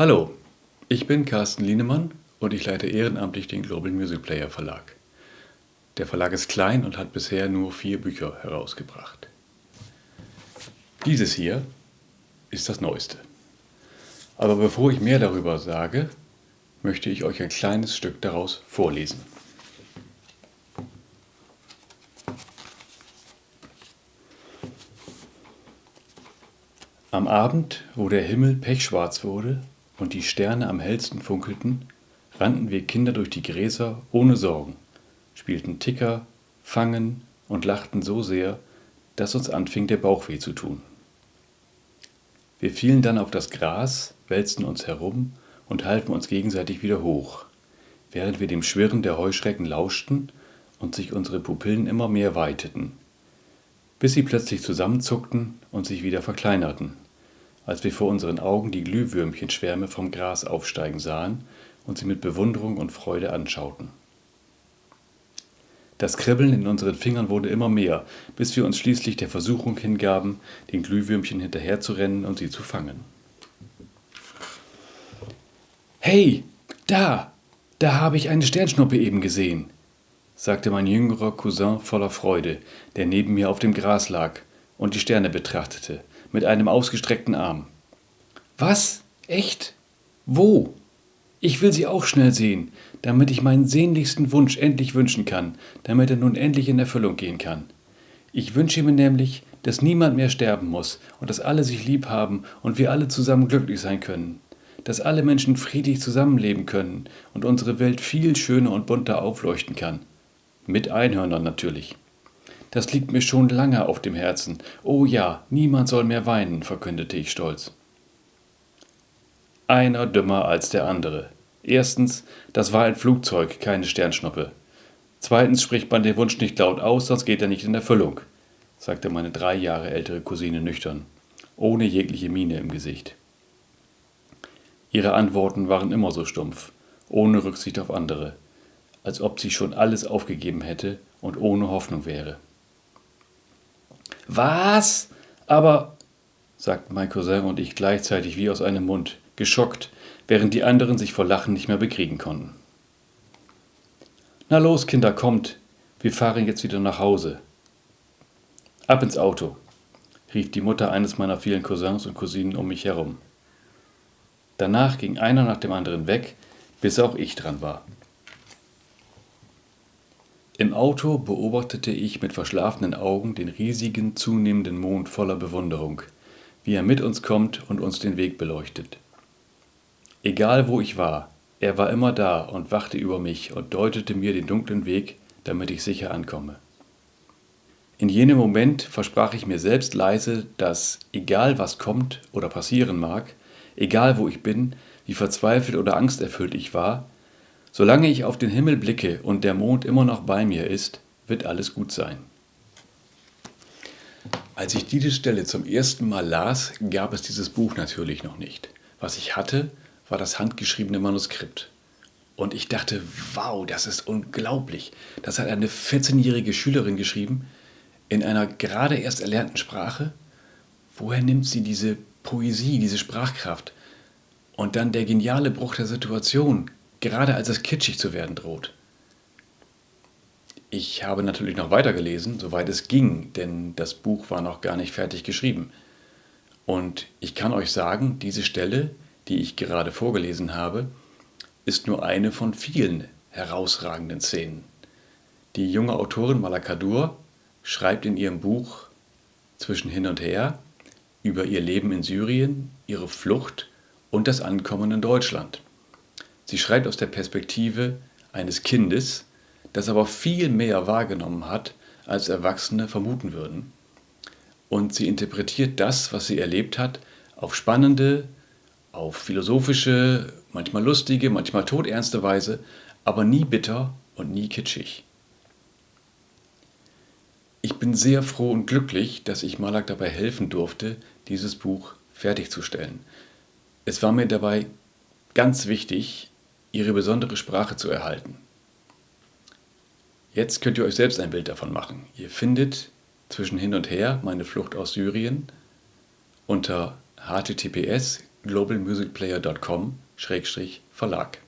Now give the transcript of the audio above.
Hallo, ich bin Carsten Lienemann und ich leite ehrenamtlich den Global Music Player Verlag. Der Verlag ist klein und hat bisher nur vier Bücher herausgebracht. Dieses hier ist das Neueste. Aber bevor ich mehr darüber sage, möchte ich euch ein kleines Stück daraus vorlesen. Am Abend, wo der Himmel pechschwarz wurde und die Sterne am hellsten funkelten, rannten wir Kinder durch die Gräser ohne Sorgen, spielten Ticker, Fangen und lachten so sehr, dass uns anfing der Bauch weh zu tun. Wir fielen dann auf das Gras, wälzten uns herum und halfen uns gegenseitig wieder hoch, während wir dem Schwirren der Heuschrecken lauschten und sich unsere Pupillen immer mehr weiteten, bis sie plötzlich zusammenzuckten und sich wieder verkleinerten, als wir vor unseren Augen die Glühwürmchenschwärme vom Gras aufsteigen sahen und sie mit Bewunderung und Freude anschauten. Das Kribbeln in unseren Fingern wurde immer mehr, bis wir uns schließlich der Versuchung hingaben, den Glühwürmchen hinterherzurennen und sie zu fangen. Hey, da, da habe ich eine Sternschnuppe eben gesehen, sagte mein jüngerer Cousin voller Freude, der neben mir auf dem Gras lag und die Sterne betrachtete, mit einem ausgestreckten Arm. Was? Echt? Wo? Ich will sie auch schnell sehen, damit ich meinen sehnlichsten Wunsch endlich wünschen kann, damit er nun endlich in Erfüllung gehen kann. Ich wünsche mir nämlich, dass niemand mehr sterben muss und dass alle sich lieb haben und wir alle zusammen glücklich sein können. Dass alle Menschen friedlich zusammenleben können und unsere Welt viel schöner und bunter aufleuchten kann. Mit Einhörnern natürlich. Das liegt mir schon lange auf dem Herzen. Oh ja, niemand soll mehr weinen, verkündete ich stolz. Einer dümmer als der andere. Erstens, das war ein Flugzeug, keine Sternschnuppe. Zweitens spricht man den Wunsch nicht laut aus, sonst geht er nicht in Erfüllung, sagte meine drei Jahre ältere Cousine nüchtern, ohne jegliche Miene im Gesicht. Ihre Antworten waren immer so stumpf, ohne Rücksicht auf andere als ob sie schon alles aufgegeben hätte und ohne Hoffnung wäre. Was? Aber, sagten mein Cousin und ich gleichzeitig wie aus einem Mund, geschockt, während die anderen sich vor Lachen nicht mehr bekriegen konnten. Na los, Kinder, kommt, wir fahren jetzt wieder nach Hause. Ab ins Auto, rief die Mutter eines meiner vielen Cousins und Cousinen um mich herum. Danach ging einer nach dem anderen weg, bis auch ich dran war. Im Auto beobachtete ich mit verschlafenen Augen den riesigen, zunehmenden Mond voller Bewunderung, wie er mit uns kommt und uns den Weg beleuchtet. Egal wo ich war, er war immer da und wachte über mich und deutete mir den dunklen Weg, damit ich sicher ankomme. In jenem Moment versprach ich mir selbst leise, dass, egal was kommt oder passieren mag, egal wo ich bin, wie verzweifelt oder angsterfüllt ich war, Solange ich auf den Himmel blicke und der Mond immer noch bei mir ist, wird alles gut sein. Als ich diese Stelle zum ersten Mal las, gab es dieses Buch natürlich noch nicht. Was ich hatte, war das handgeschriebene Manuskript. Und ich dachte, wow, das ist unglaublich. Das hat eine 14-jährige Schülerin geschrieben, in einer gerade erst erlernten Sprache. Woher nimmt sie diese Poesie, diese Sprachkraft? Und dann der geniale Bruch der Situation, gerade als es kitschig zu werden droht. Ich habe natürlich noch weitergelesen, soweit es ging, denn das Buch war noch gar nicht fertig geschrieben. Und ich kann euch sagen, diese Stelle, die ich gerade vorgelesen habe, ist nur eine von vielen herausragenden Szenen. Die junge Autorin Malakadur schreibt in ihrem Buch Zwischen hin und her über ihr Leben in Syrien, ihre Flucht und das Ankommen in Deutschland. Sie schreibt aus der Perspektive eines Kindes, das aber viel mehr wahrgenommen hat, als Erwachsene vermuten würden. Und sie interpretiert das, was sie erlebt hat, auf spannende, auf philosophische, manchmal lustige, manchmal todernste Weise, aber nie bitter und nie kitschig. Ich bin sehr froh und glücklich, dass ich Malak dabei helfen durfte, dieses Buch fertigzustellen. Es war mir dabei ganz wichtig, ihre besondere Sprache zu erhalten. Jetzt könnt ihr euch selbst ein Bild davon machen. Ihr findet zwischen hin und her meine Flucht aus Syrien unter https globalmusicplayer.com-verlag.